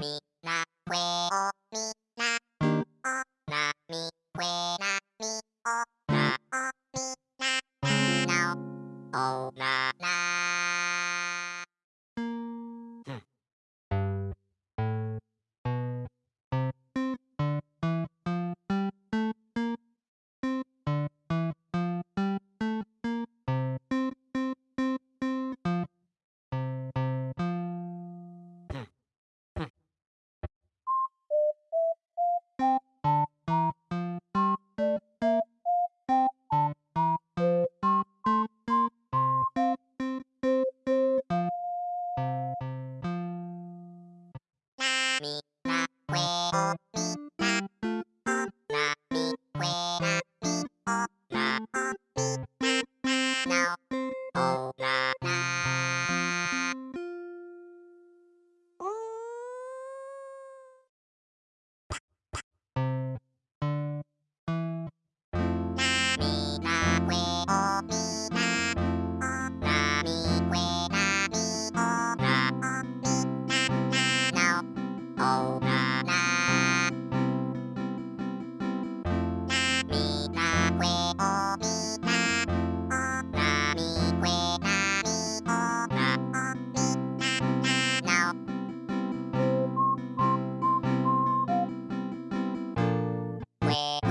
mi na que o mi na o na mi que na mi o na o mi na na o na na que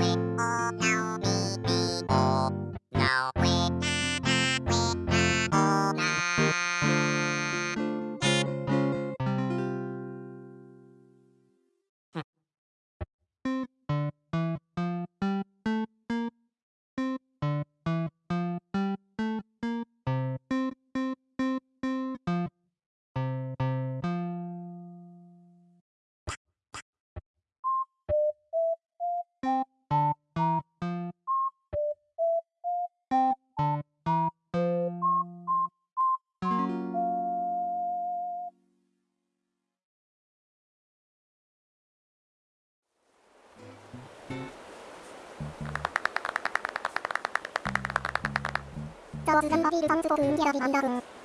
どうズダンアビールダンズゴクやンギャラビアンダブン。